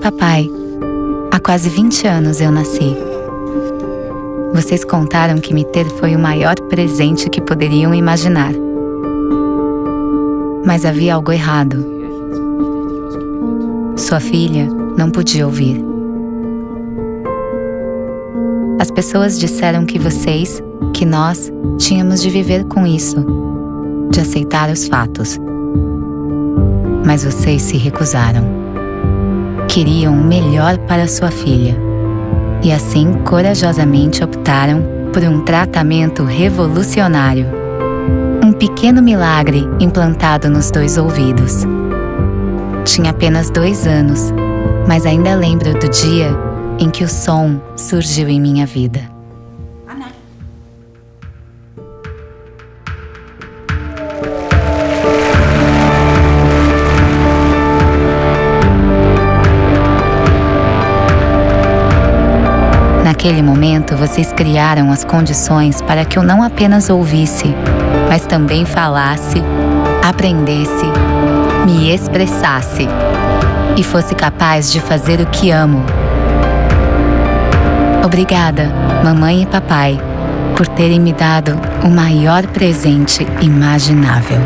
papai. Há quase 20 anos eu nasci. Vocês contaram que me ter foi o maior presente que poderiam imaginar. Mas havia algo errado. Sua filha não podia ouvir. As pessoas disseram que vocês, que nós, tínhamos de viver com isso, de aceitar os fatos. Mas vocês se recusaram. Queriam o melhor para sua filha. E assim corajosamente optaram por um tratamento revolucionário. Um pequeno milagre implantado nos dois ouvidos. Tinha apenas dois anos, mas ainda lembro do dia em que o som surgiu em minha vida. Naquele momento, vocês criaram as condições para que eu não apenas ouvisse, mas também falasse, aprendesse, me expressasse e fosse capaz de fazer o que amo Obrigada, mamãe e papai, por terem me dado o maior presente imaginável.